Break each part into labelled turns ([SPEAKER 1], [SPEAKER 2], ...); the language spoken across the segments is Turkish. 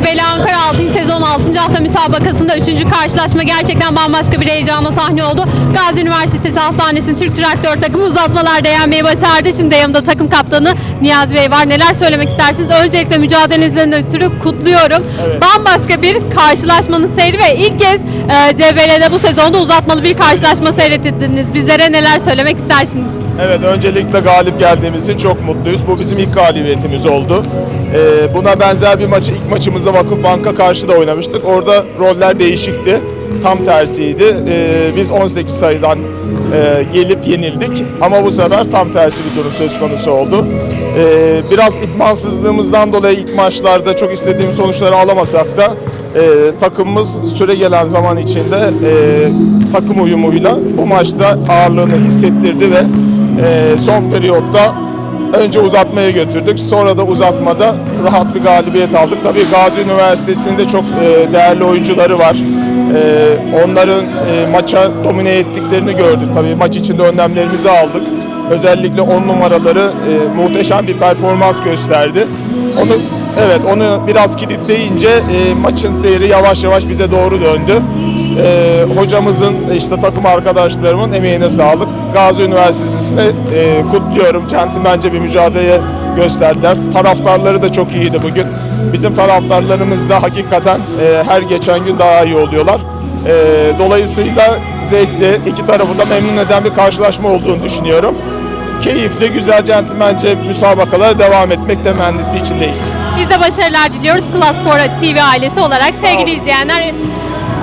[SPEAKER 1] CBL Ankara 6. sezon 6. hafta müsabakasında 3. karşılaşma gerçekten bambaşka bir heyecana sahne oldu. Gazi Üniversitesi Hastanesi'nin Türk Traktör takımı uzatmalarda yenmeyi başardı. Şimdi yanımda takım kaptanı Niyazi Bey var. Neler söylemek istersiniz? Öncelikle mücadelenizden ötürü kutluyorum. Bambaşka bir karşılaşmanın seyri ve ilk kez e, CBL'de bu sezonda uzatmalı bir karşılaşma seyrettiniz. Bizlere neler söylemek istersiniz?
[SPEAKER 2] Evet, öncelikle galip geldiğimiz için çok mutluyuz. Bu bizim ilk galibiyetimiz oldu. Ee, buna benzer bir maçı ilk maçımızda Vakıfbank'a karşı da oynamıştık. Orada roller değişikti. Tam tersiydi. Ee, biz 18 sayıdan e, gelip yenildik. Ama bu sefer tam tersi bir durum söz konusu oldu. Ee, biraz idmansızlığımızdan dolayı ilk maçlarda çok istediğimiz sonuçları alamasak da e, takımımız süre gelen zaman içinde e, takım uyumuyla bu maçta ağırlığını hissettirdi ve e, son periyotta önce uzatmaya götürdük. Sonra da uzatmada rahat bir galibiyet aldık. Tabii Gazi Üniversitesi'nde çok e, değerli oyuncuları var. E, onların e, maça domine ettiklerini gördük. Tabii maç içinde önlemlerimizi aldık. Özellikle 10 numaraları muhteşem bir performans gösterdi. Onu evet onu biraz kilitleyince e, maçın seyri yavaş yavaş bize doğru döndü. E, hocamızın işte takım arkadaşlarımın emeğine sağlık. Gazi Üniversitesi'ne e, kutluyorum. Centilmence bir mücadele gösterdiler. Taraftarları da çok iyiydi bugün. Bizim taraftarlarımız da hakikaten e, her geçen gün daha iyi oluyorlar. E, dolayısıyla zevkli, iki tarafı da memnun eden bir karşılaşma olduğunu düşünüyorum. Keyifli, güzel, centilmence müsabakalara devam etmek temennisi içindeyiz.
[SPEAKER 1] Biz de başarılar diliyoruz Klas Spor TV ailesi olarak. Sevgili izleyenler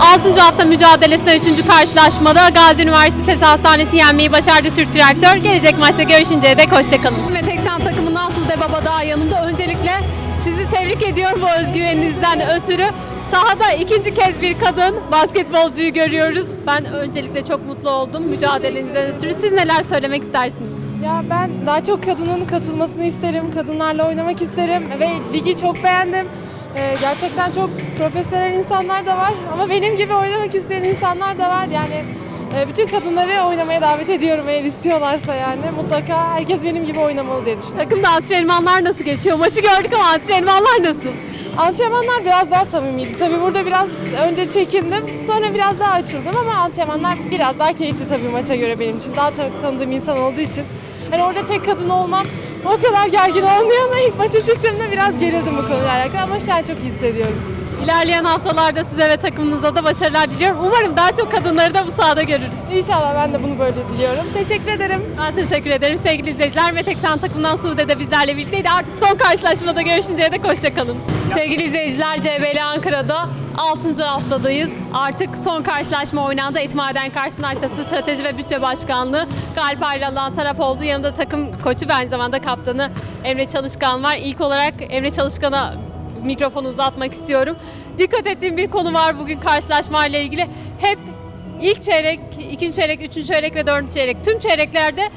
[SPEAKER 1] 6. hafta mücadelesinde 3. karşılaşmada Gazi Üniversitesi Hastanesi yenmeyi başardı Türk Traktör. Gelecek maçta görüşünceye dek hoşçakalın. Ve 80 takımından Sude Babadağ yanında. Öncelikle sizi tebrik ediyorum bu özgüveninizden ötürü. Sahada ikinci kez bir kadın basketbolcuyu görüyoruz. Ben öncelikle çok mutlu oldum mücadelenizden ötürü. Siz neler söylemek istersiniz?
[SPEAKER 3] Ya ben daha çok kadının katılmasını isterim, kadınlarla oynamak isterim ve ligi çok beğendim. Ee, gerçekten çok profesyonel insanlar da var ama benim gibi oynamak isteyen insanlar da var. Yani e, bütün kadınları oynamaya davet ediyorum eğer istiyorlarsa yani. Mutlaka herkes benim gibi oynamalı diye düşünüyorum.
[SPEAKER 1] Takımda antrenmanlar nasıl geçiyor? Maçı gördük ama antrenmanlar nasıl?
[SPEAKER 3] Antrenmanlar biraz daha samimiydi. Tabii burada biraz önce çekindim, sonra biraz daha açıldım ama antrenmanlar biraz daha keyifli tabii maça göre benim için. Daha ta- tanıdığım insan olduğu için. Hani orada tek kadın olmam o kadar gergin olmuyor ama ilk maça çıktığımda biraz gerildim bu konuyla alakalı ama şu an çok hissediyorum.
[SPEAKER 1] İlerleyen haftalarda size ve takımınıza da başarılar diliyorum. Umarım daha çok kadınları da bu sahada görürüz.
[SPEAKER 3] İnşallah ben de bunu böyle diliyorum. Teşekkür ederim.
[SPEAKER 1] Ben teşekkür ederim sevgili izleyiciler. Metek San takımdan Sude de bizlerle birlikteydi. Artık son karşılaşmada görüşünceye dek hoşçakalın. Sevgili izleyiciler CBL Ankara'da 6. haftadayız. Artık son karşılaşma oynandı. Etmaden karşısında ise Strateji ve Bütçe Başkanlığı galip ayrılan taraf oldu. Yanında takım koçu ve aynı zamanda kaptanı Emre Çalışkan var. İlk olarak Emre Çalışkan'a mikrofonu uzatmak istiyorum. Dikkat ettiğim bir konu var bugün karşılaşmayla ilgili. Hep ilk çeyrek, ikinci çeyrek, üçüncü çeyrek ve dördüncü çeyrek tüm çeyreklerde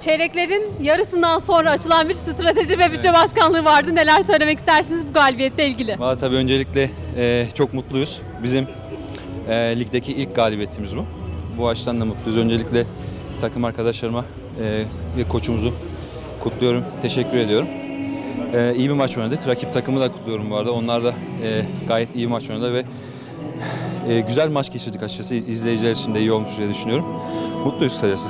[SPEAKER 1] çeyreklerin yarısından sonra açılan bir strateji ve bütçe başkanlığı vardı. Neler söylemek istersiniz bu galibiyetle ilgili?
[SPEAKER 4] Valla tabii öncelikle e, çok mutluyuz. Bizim e, ligdeki ilk galibiyetimiz bu. Bu açıdan da mutluyuz. Öncelikle takım arkadaşlarıma e, ve koçumuzu kutluyorum. Teşekkür ediyorum. E, iyi bir maç oynadık. Rakip takımı da kutluyorum bu arada. Onlar da e, gayet iyi maç oynadı ve e, güzel maç geçirdik açıkçası. İzleyiciler için de iyi olmuş diye düşünüyorum. Mutluyuz kısacası.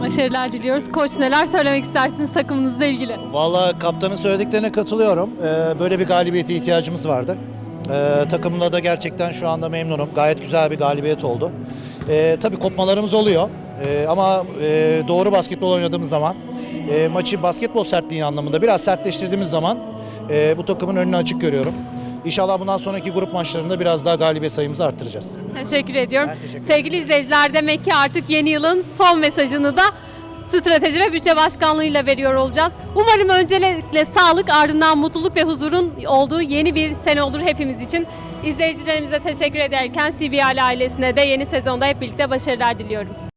[SPEAKER 1] Başarılar diliyoruz. Koç neler söylemek istersiniz takımınızla ilgili?
[SPEAKER 5] Valla kaptanın söylediklerine katılıyorum. Ee, böyle bir galibiyete ihtiyacımız vardı. Ee, takımla da gerçekten şu anda memnunum. Gayet güzel bir galibiyet oldu. Ee, tabii kopmalarımız oluyor. Ee, ama e, doğru basketbol oynadığımız zaman, e, maçı basketbol sertliği anlamında biraz sertleştirdiğimiz zaman e, bu takımın önünü açık görüyorum. İnşallah bundan sonraki grup maçlarında biraz daha galibiyet sayımızı arttıracağız.
[SPEAKER 1] Teşekkür ediyorum.
[SPEAKER 5] Ben teşekkür
[SPEAKER 1] Sevgili izleyiciler demek ki artık yeni yılın son mesajını da strateji ve bütçe başkanlığıyla veriyor olacağız. Umarım öncelikle sağlık ardından mutluluk ve huzurun olduğu yeni bir sene olur hepimiz için. İzleyicilerimize teşekkür ederken CBL ailesine de yeni sezonda hep birlikte başarılar diliyorum.